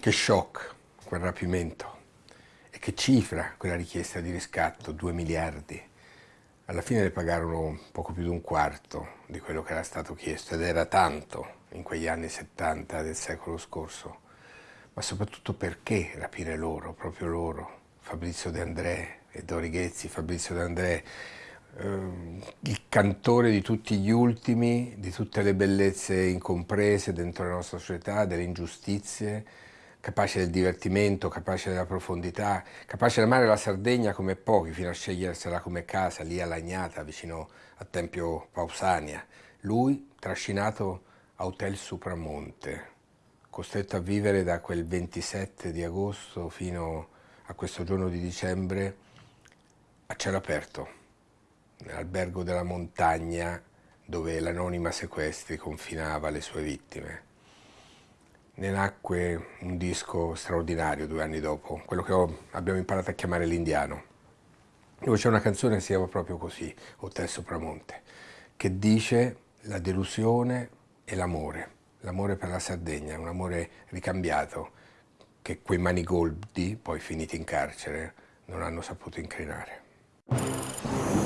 Che shock quel rapimento e che cifra quella richiesta di riscatto, 2 miliardi. Alla fine le pagarono poco più di un quarto di quello che era stato chiesto ed era tanto in quegli anni 70 del secolo scorso. Ma soprattutto perché rapire loro, proprio loro, Fabrizio De André e Dori Ghezzi, Fabrizio De André, Ehm, il cantore di tutti gli ultimi, di tutte le bellezze incomprese dentro la nostra società, delle ingiustizie, capace del divertimento, capace della profondità, capace di amare la Sardegna come pochi, fino a scegliersela come casa, lì a Lagnata, vicino a Tempio Pausania. Lui, trascinato a Hotel Supramonte, costretto a vivere da quel 27 di agosto fino a questo giorno di dicembre a cielo aperto nell'albergo della montagna dove l'anonima sequestri confinava le sue vittime. Ne nacque un disco straordinario due anni dopo, quello che ho, abbiamo imparato a chiamare l'indiano, dove c'è una canzone che si chiama proprio così, Hotel Sopramonte, che dice la delusione e l'amore, l'amore per la Sardegna, un amore ricambiato che quei manigoldi, poi finiti in carcere, non hanno saputo incrinare.